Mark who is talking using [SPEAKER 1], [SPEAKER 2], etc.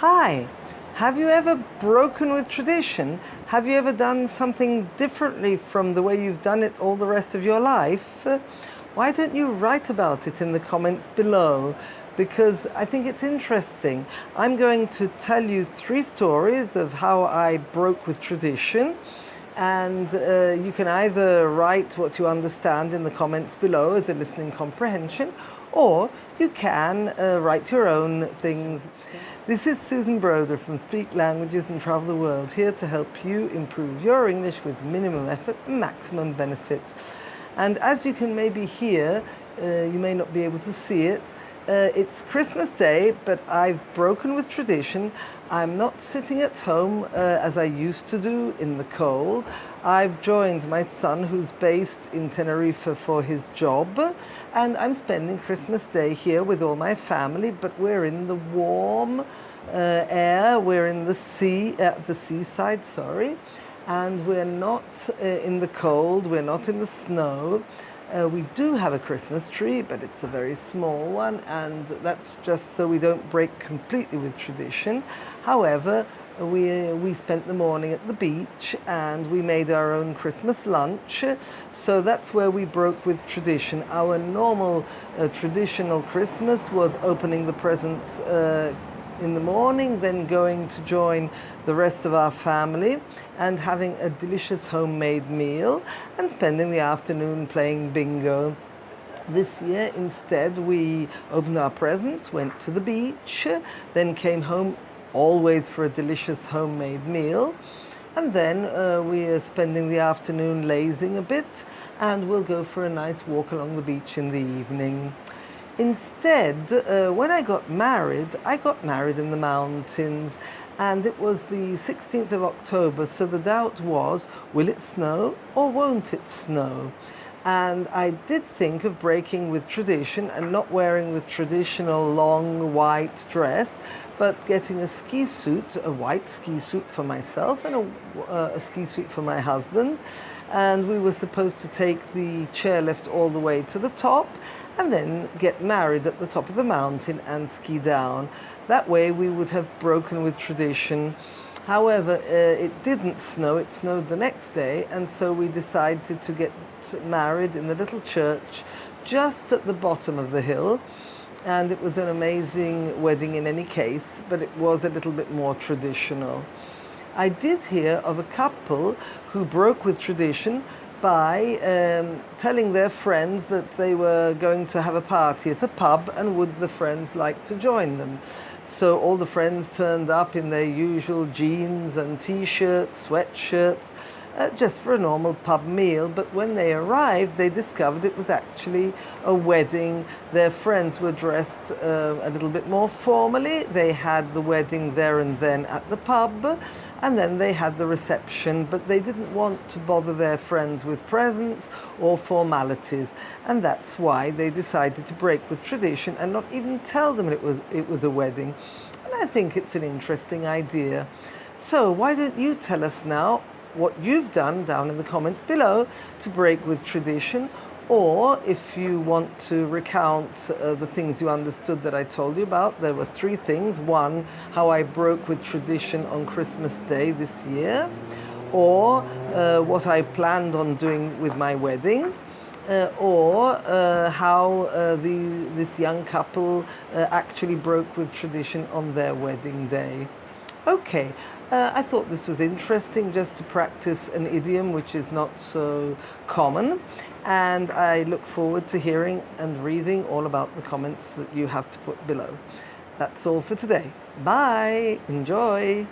[SPEAKER 1] Hi, have you ever broken with tradition? Have you ever done something differently from the way you've done it all the rest of your life? Why don't you write about it in the comments below? Because I think it's interesting. I'm going to tell you three stories of how I broke with tradition and uh, you can either write what you understand in the comments below as a listening comprehension or you can uh, write your own things. This is Susan Broder from Speak Languages and Travel the World, here to help you improve your English with minimum effort maximum benefit. And as you can maybe hear, uh, you may not be able to see it, uh, it's Christmas Day, but I've broken with tradition. I'm not sitting at home uh, as I used to do in the cold. I've joined my son who's based in Tenerife for his job and I'm spending Christmas Day here with all my family, but we're in the warm uh, air, we're in the sea, at the seaside, sorry, and we're not uh, in the cold, we're not in the snow. Uh, we do have a Christmas tree, but it's a very small one, and that's just so we don't break completely with tradition. However, we, we spent the morning at the beach and we made our own Christmas lunch. So that's where we broke with tradition. Our normal uh, traditional Christmas was opening the presents uh, in the morning, then going to join the rest of our family and having a delicious homemade meal and spending the afternoon playing bingo. This year, instead, we opened our presents, went to the beach, then came home always for a delicious homemade meal. And then uh, we are spending the afternoon lazing a bit and we'll go for a nice walk along the beach in the evening. Instead, uh, when I got married, I got married in the mountains and it was the 16th of October, so the doubt was, will it snow or won't it snow? And I did think of breaking with tradition and not wearing the traditional long white dress, but getting a ski suit, a white ski suit for myself and a, uh, a ski suit for my husband. And we were supposed to take the chairlift all the way to the top and then get married at the top of the mountain and ski down. That way we would have broken with tradition. However, uh, it didn't snow, it snowed the next day, and so we decided to get married in the little church just at the bottom of the hill. And it was an amazing wedding in any case, but it was a little bit more traditional. I did hear of a couple who broke with tradition by um, telling their friends that they were going to have a party at a pub and would the friends like to join them. So all the friends turned up in their usual jeans and t-shirts, sweatshirts, uh, just for a normal pub meal. But when they arrived, they discovered it was actually a wedding. Their friends were dressed uh, a little bit more formally. They had the wedding there and then at the pub, and then they had the reception. But they didn't want to bother their friends with presents or formalities, and that's why they decided to break with tradition and not even tell them it was it was a wedding. And I think it's an interesting idea. So why don't you tell us now what you've done down in the comments below to break with tradition or if you want to recount uh, the things you understood that I told you about, there were three things. One, how I broke with tradition on Christmas Day this year, or uh, what I planned on doing with my wedding, uh, or uh, how uh, the, this young couple uh, actually broke with tradition on their wedding day. Okay, uh, I thought this was interesting just to practice an idiom which is not so common and I look forward to hearing and reading all about the comments that you have to put below. That's all for today. Bye! Enjoy!